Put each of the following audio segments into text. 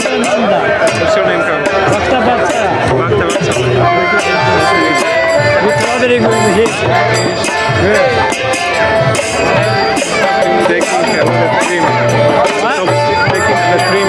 What's your name, Kamal? Bhakta Bhatta. Bhakta Vatsa. You're traveling with. Good. Taking uh, the cream. Top, taking the cream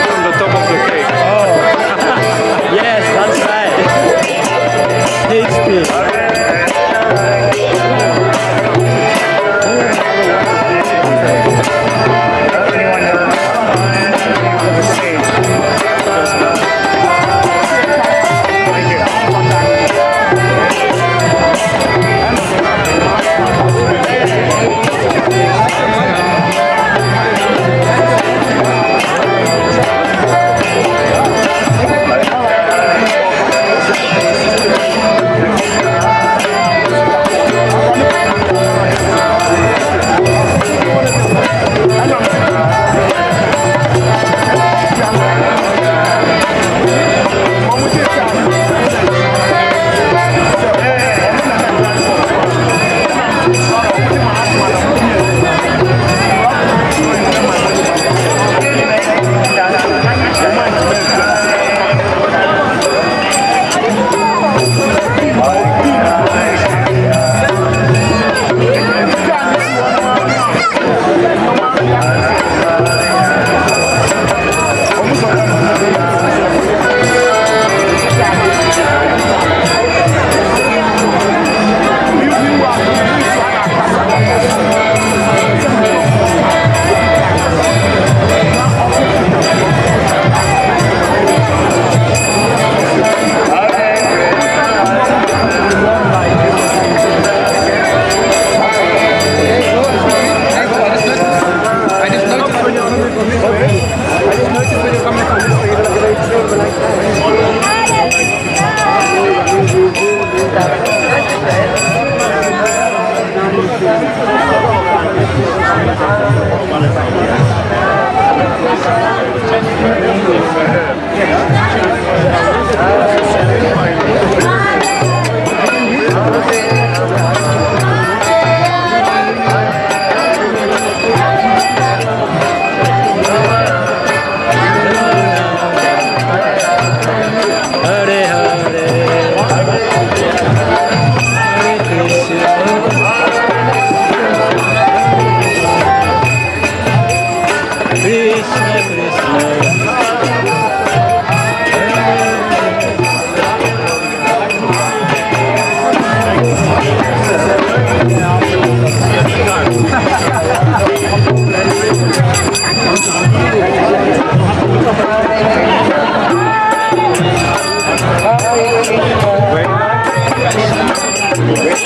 Hare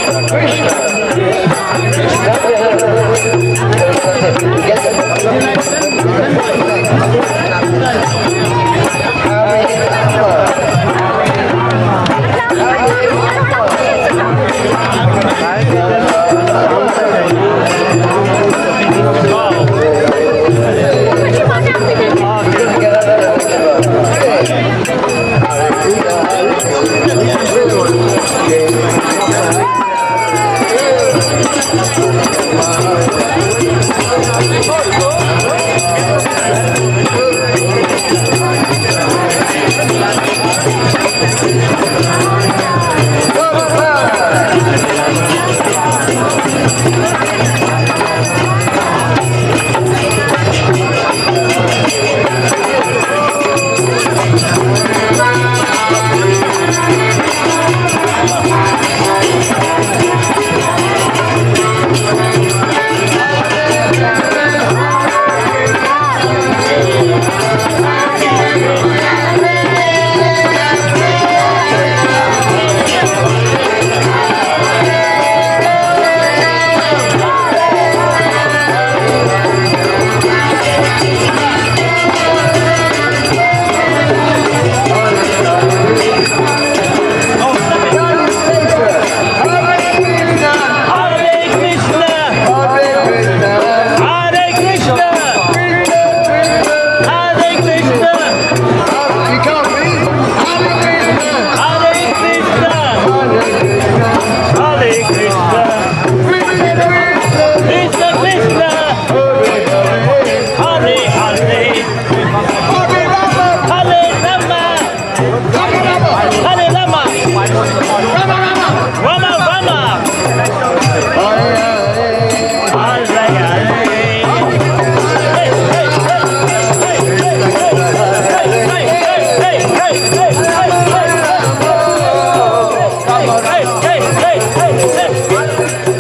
ei, ei, ei.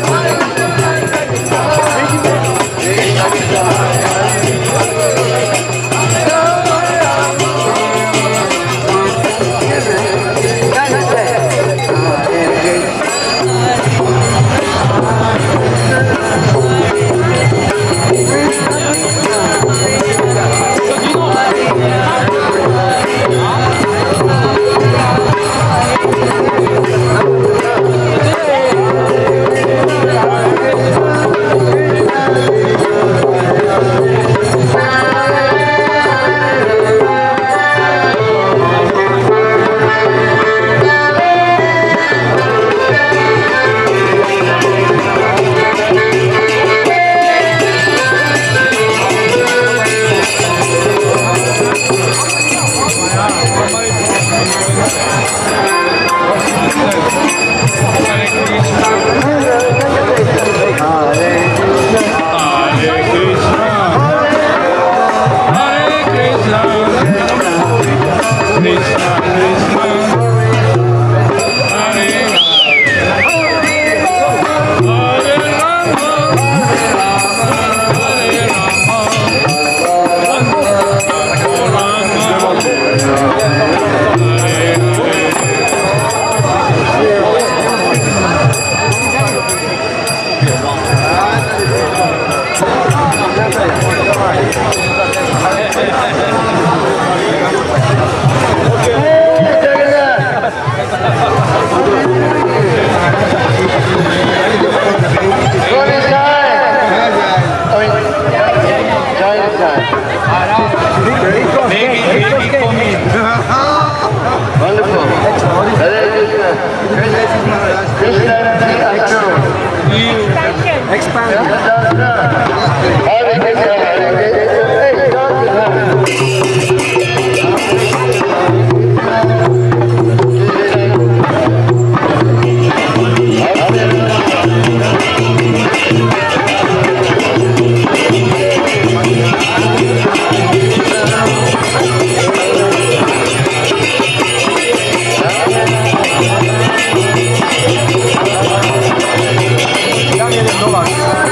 谢谢周老